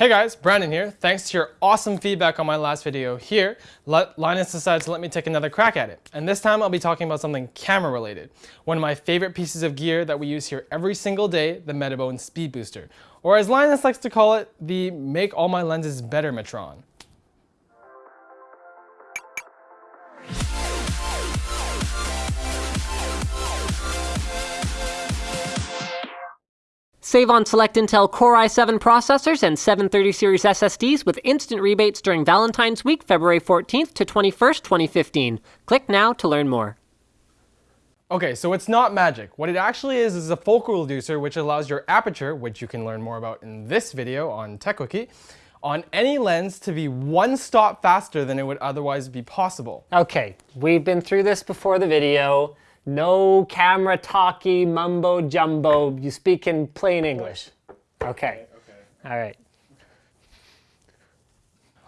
Hey guys, Brandon here. Thanks to your awesome feedback on my last video here, Linus decided to let me take another crack at it. And this time I'll be talking about something camera related. One of my favorite pieces of gear that we use here every single day, the Metabones Speed Booster. Or as Linus likes to call it, the Make All My Lenses Better Metron. Save on select Intel Core i7 processors and 730 series SSDs with instant rebates during Valentine's Week, February 14th to 21st, 2015. Click now to learn more. Okay, so it's not magic. What it actually is is a focal reducer which allows your aperture, which you can learn more about in this video on Techquickie, on any lens to be one stop faster than it would otherwise be possible. Okay, we've been through this before the video. No camera talky mumbo jumbo. You speak in plain English. Okay. okay. All right.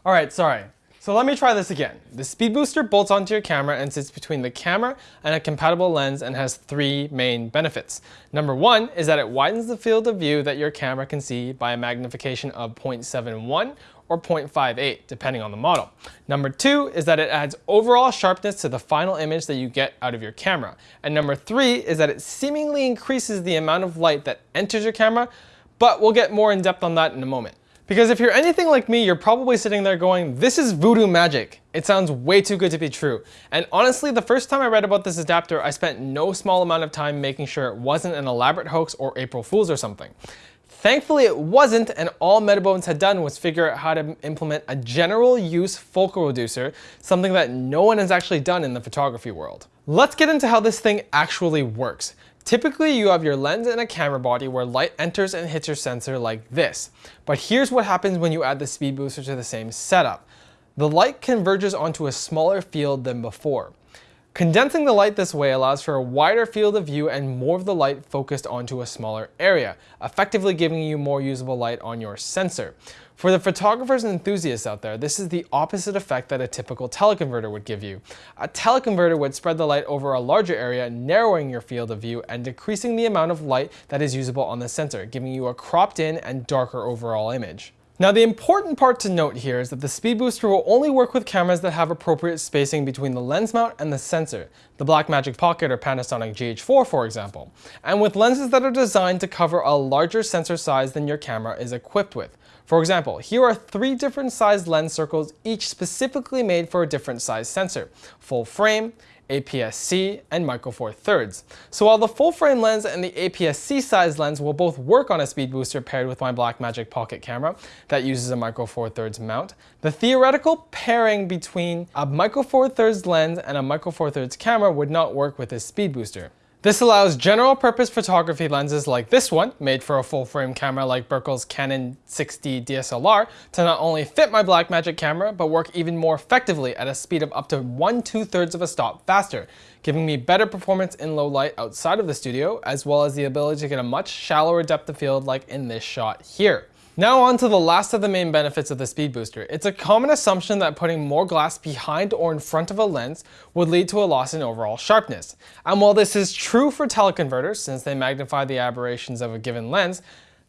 All right, sorry. So let me try this again. The speed booster bolts onto your camera and sits between the camera and a compatible lens and has three main benefits. Number one is that it widens the field of view that your camera can see by a magnification of 0.71 or 0.58, depending on the model. Number two is that it adds overall sharpness to the final image that you get out of your camera. And number three is that it seemingly increases the amount of light that enters your camera, but we'll get more in depth on that in a moment. Because if you're anything like me, you're probably sitting there going, this is voodoo magic. It sounds way too good to be true. And honestly, the first time I read about this adapter, I spent no small amount of time making sure it wasn't an elaborate hoax or April Fool's or something. Thankfully it wasn't and all Metabones had done was figure out how to implement a general use focal reducer, something that no one has actually done in the photography world. Let's get into how this thing actually works. Typically you have your lens and a camera body where light enters and hits your sensor like this. But here's what happens when you add the speed booster to the same setup. The light converges onto a smaller field than before. Condensing the light this way allows for a wider field of view and more of the light focused onto a smaller area, effectively giving you more usable light on your sensor. For the photographers and enthusiasts out there, this is the opposite effect that a typical teleconverter would give you. A teleconverter would spread the light over a larger area, narrowing your field of view and decreasing the amount of light that is usable on the sensor, giving you a cropped in and darker overall image. Now the important part to note here is that the speed booster will only work with cameras that have appropriate spacing between the lens mount and the sensor, the Blackmagic Pocket or Panasonic GH4 for example, and with lenses that are designed to cover a larger sensor size than your camera is equipped with. For example, here are three different sized lens circles, each specifically made for a different size sensor, full frame, APS-C, and Micro Four Thirds. So while the full frame lens and the APS-C size lens will both work on a speed booster paired with my Blackmagic Pocket camera that uses a Micro Four Thirds mount, the theoretical pairing between a Micro Four Thirds lens and a Micro Four Thirds camera would not work with this speed booster. This allows general purpose photography lenses like this one, made for a full frame camera like Berkel's Canon 6D DSLR, to not only fit my Blackmagic camera, but work even more effectively at a speed of up to 1 2 thirds of a stop faster, giving me better performance in low light outside of the studio, as well as the ability to get a much shallower depth of field like in this shot here. Now on to the last of the main benefits of the speed booster. It's a common assumption that putting more glass behind or in front of a lens would lead to a loss in overall sharpness. And while this is true for teleconverters, since they magnify the aberrations of a given lens,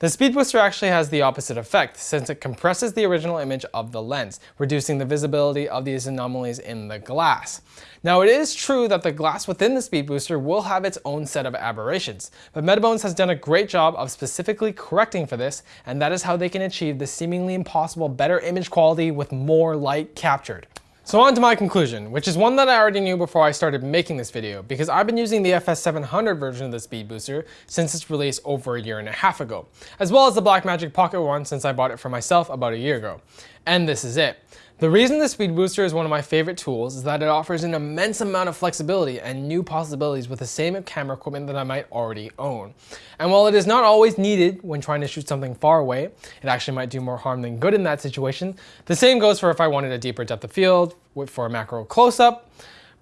the speed booster actually has the opposite effect since it compresses the original image of the lens, reducing the visibility of these anomalies in the glass. Now it is true that the glass within the speed booster will have its own set of aberrations, but Metabones has done a great job of specifically correcting for this, and that is how they can achieve the seemingly impossible better image quality with more light captured. So on to my conclusion, which is one that I already knew before I started making this video, because I've been using the FS700 version of the Speed Booster since its release over a year and a half ago, as well as the Blackmagic Pocket one since I bought it for myself about a year ago. And this is it. The reason the Speed Booster is one of my favorite tools is that it offers an immense amount of flexibility and new possibilities with the same camera equipment that I might already own. And while it is not always needed when trying to shoot something far away, it actually might do more harm than good in that situation, the same goes for if I wanted a deeper depth of field, for a macro close-up,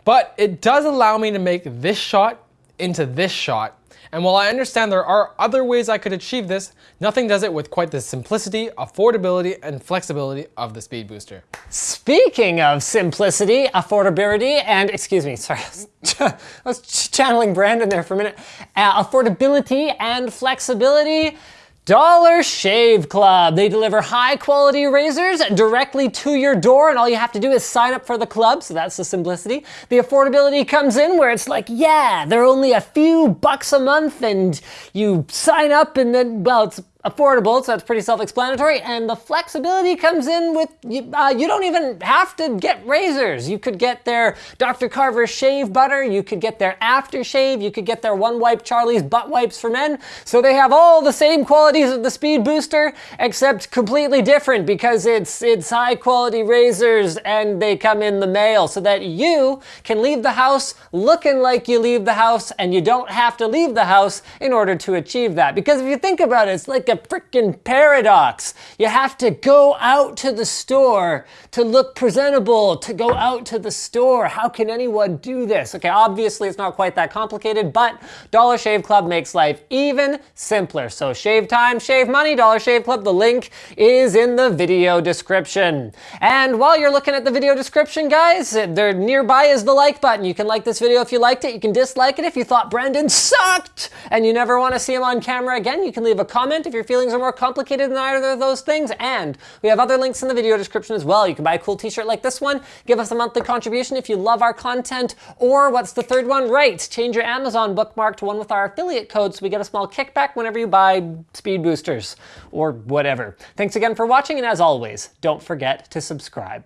but it does allow me to make this shot into this shot and while I understand there are other ways I could achieve this, nothing does it with quite the simplicity, affordability, and flexibility of the Speed Booster. Speaking of simplicity, affordability, and excuse me, sorry, I was channeling Brandon there for a minute. Uh, affordability and flexibility, Dollar Shave Club. They deliver high quality razors directly to your door, and all you have to do is sign up for the club, so that's the simplicity. The affordability comes in where it's like, yeah, they're only a few bucks a month, and you sign up, and then, well, it's affordable, so that's pretty self-explanatory. And the flexibility comes in with, uh, you don't even have to get razors. You could get their Dr. Carver shave butter, you could get their aftershave, you could get their One Wipe Charlie's butt wipes for men. So they have all the same qualities of the Speed Booster, except completely different because it's, it's high quality razors and they come in the mail so that you can leave the house looking like you leave the house and you don't have to leave the house in order to achieve that. Because if you think about it, it's like a freaking paradox. You have to go out to the store to look presentable, to go out to the store. How can anyone do this? Okay, obviously it's not quite that complicated, but Dollar Shave Club makes life even simpler. So shave time, shave money, Dollar Shave Club. The link is in the video description. And while you're looking at the video description, guys, there nearby is the like button. You can like this video if you liked it. You can dislike it if you thought Brendan sucked and you never want to see him on camera again. You can leave a comment if you're feelings are more complicated than either of those things. And we have other links in the video description as well. You can buy a cool t-shirt like this one, give us a monthly contribution if you love our content, or what's the third one? Right, change your Amazon bookmark to one with our affiliate code so we get a small kickback whenever you buy speed boosters or whatever. Thanks again for watching, and as always, don't forget to subscribe.